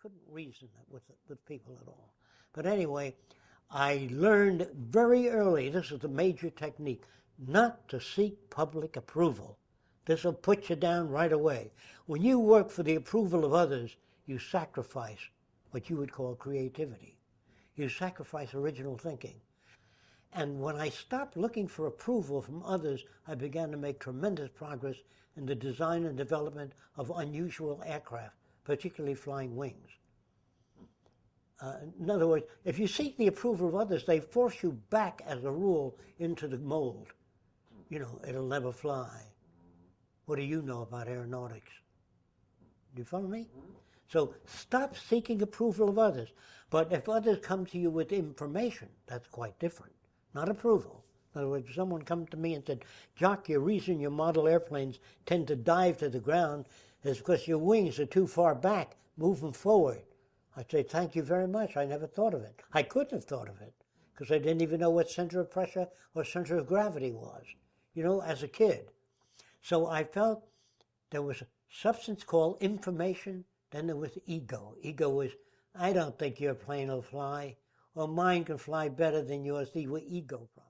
couldn't reason with with people at all. But anyway, I learned very early. This is a major technique: not to seek public approval. This will put you down right away. When you work for the approval of others, you sacrifice what you would call creativity. You sacrifice original thinking. And when I stopped looking for approval from others, I began to make tremendous progress in the design and development of unusual aircraft, particularly flying wings. Uh, in other words, if you seek the approval of others, they force you back, as a rule, into the mold. You know, it'll never fly. What do you know about aeronautics? Do you follow me? So stop seeking approval of others. But if others come to you with information, that's quite different not approval. In other words, if someone come to me and said, Jock, your reason your model airplanes tend to dive to the ground is because your wings are too far back, move them forward. I'd say, thank you very much. I never thought of it. I couldn't have thought of it because I didn't even know what center of pressure or center of gravity was, you know, as a kid. So I felt there was a substance called information, then there was ego. Ego was, I don't think your plane will fly or mine can fly better than yours. These were ego problems.